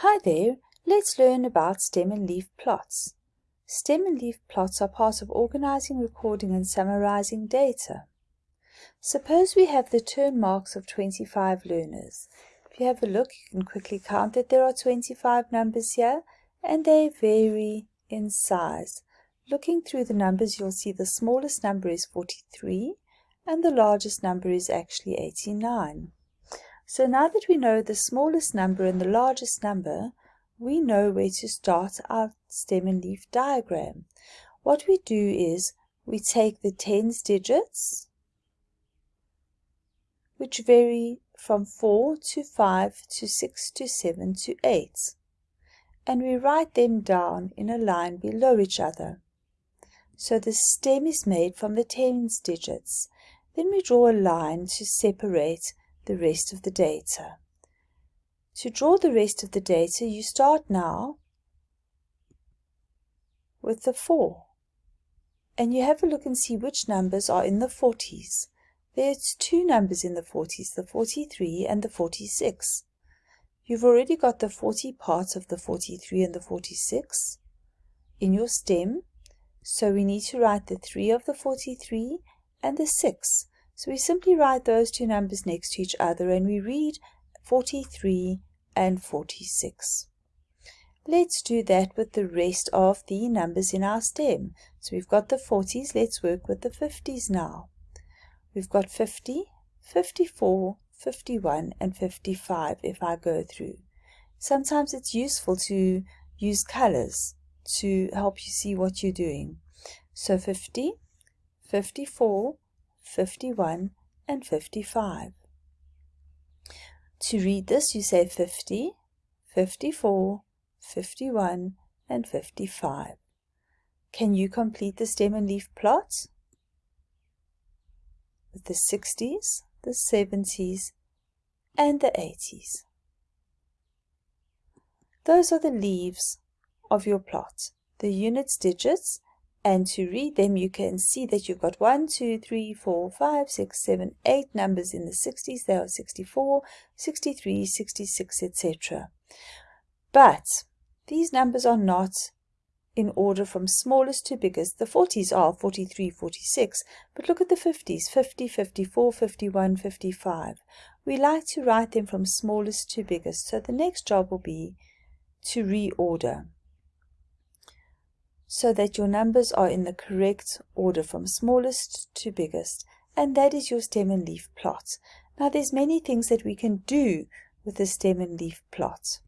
Hi there, let's learn about stem and leaf plots. Stem and leaf plots are part of organizing, recording and summarizing data. Suppose we have the term marks of 25 learners. If you have a look, you can quickly count that there are 25 numbers here and they vary in size. Looking through the numbers, you'll see the smallest number is 43 and the largest number is actually 89. So now that we know the smallest number and the largest number, we know where to start our stem and leaf diagram. What we do is we take the tens digits, which vary from 4 to 5 to 6 to 7 to 8, and we write them down in a line below each other. So the stem is made from the tens digits. Then we draw a line to separate the rest of the data. To draw the rest of the data, you start now with the 4. And you have a look and see which numbers are in the 40s. There's two numbers in the 40s, the 43 and the 46. You've already got the 40 parts of the 43 and the 46 in your stem, so we need to write the 3 of the 43 and the 6 so we simply write those two numbers next to each other and we read 43 and 46. Let's do that with the rest of the numbers in our stem. So we've got the 40s, let's work with the 50s now. We've got 50, 54, 51 and 55 if I go through. Sometimes it's useful to use colors to help you see what you're doing. So 50, 54, 51, and 55. To read this, you say 50, 54, 51, and 55. Can you complete the stem and leaf plot? With the 60s, the 70s, and the 80s. Those are the leaves of your plot. The units digits and to read them you can see that you've got 1, 2, 3, 4, 5, 6, 7, 8 numbers in the 60s. There are 64, 63, 66, etc. But these numbers are not in order from smallest to biggest. The 40s are 43, 46, but look at the 50s, 50, 54, 51, 55. We like to write them from smallest to biggest, so the next job will be to reorder so that your numbers are in the correct order from smallest to biggest and that is your stem and leaf plot. Now there's many things that we can do with the stem and leaf plot.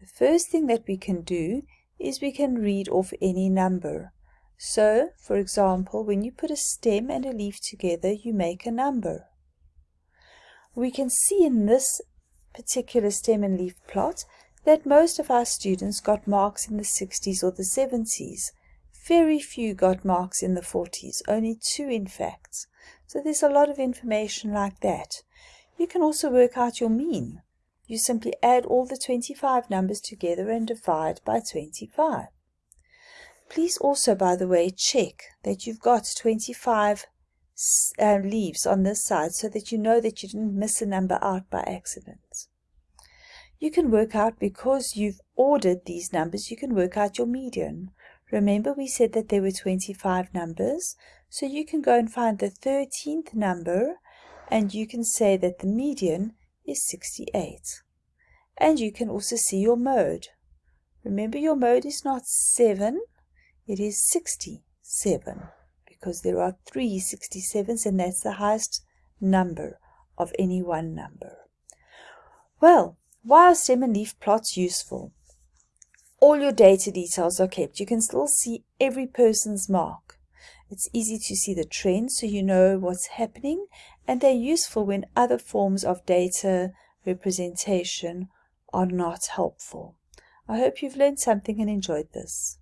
The first thing that we can do is we can read off any number. So, for example, when you put a stem and a leaf together, you make a number. We can see in this particular stem and leaf plot that most of our students got marks in the 60s or the 70s. Very few got marks in the 40s, only two in fact. So there's a lot of information like that. You can also work out your mean. You simply add all the 25 numbers together and divide by 25. Please also, by the way, check that you've got 25 uh, leaves on this side so that you know that you didn't miss a number out by accident you can work out because you've ordered these numbers, you can work out your median. Remember we said that there were 25 numbers, so you can go and find the 13th number and you can say that the median is 68. And you can also see your mode. Remember your mode is not 7, it is 67 because there are three 67s and that's the highest number of any one number. Well, why are stem and leaf plots useful? All your data details are kept. You can still see every person's mark. It's easy to see the trends so you know what's happening and they're useful when other forms of data representation are not helpful. I hope you've learned something and enjoyed this.